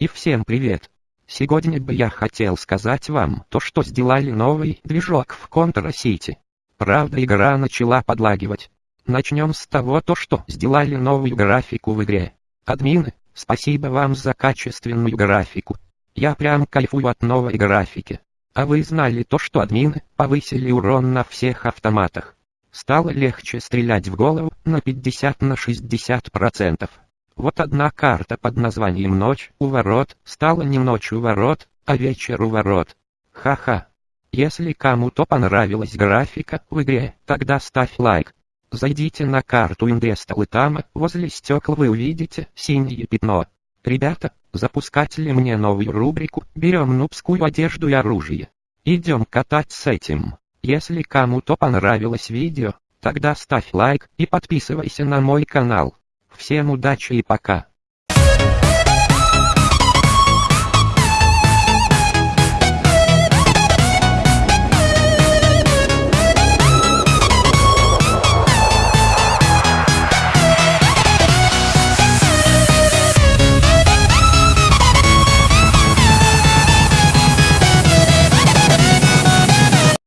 И всем привет! Сегодня бы я хотел сказать вам то, что сделали новый движок в Contra City. Правда игра начала подлагивать. Начнем с того, то, что сделали новую графику в игре. Админы, спасибо вам за качественную графику. Я прям кайфую от новой графики. А вы знали то, что админы повысили урон на всех автоматах? Стало легче стрелять в голову на 50 на 60%. Вот одна карта под названием «Ночь у ворот» стала не «Ночь у ворот», а «Вечер у ворот». Ха-ха. Если кому-то понравилась графика в игре, тогда ставь лайк. Зайдите на карту Индестал и там, возле стекла вы увидите синее пятно. Ребята, запускать ли мне новую рубрику «Берем нубскую одежду и оружие». Идем катать с этим. Если кому-то понравилось видео, тогда ставь лайк и подписывайся на мой канал. Всем удачи и пока.